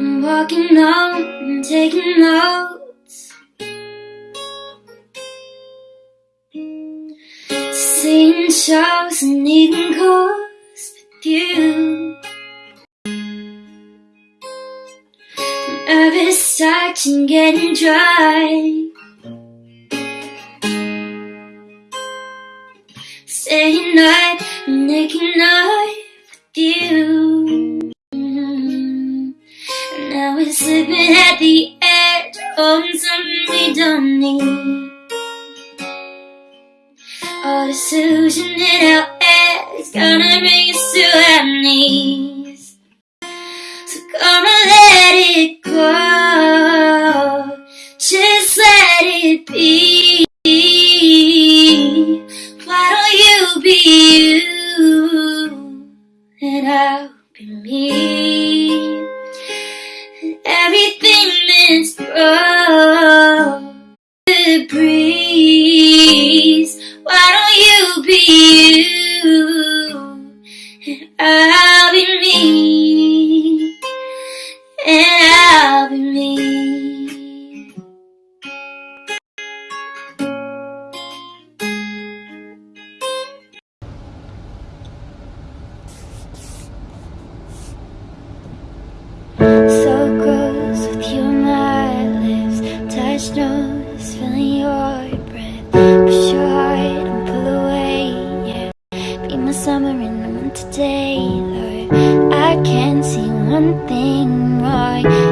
I'm walking home and taking notes. Seeing shows and eating calls with you. Nervous touching getting dry. Staying night and making night with you. Something we don't need. The solution in our head is gonna bring us to our knees. So on, let it go. Just let it be. Why don't you be you and I'll be me? And everything that's wrong nose, feeling your breath. Push your heart and pull away, yeah. Be my summer and the winter day, Lord. I can't see one thing wrong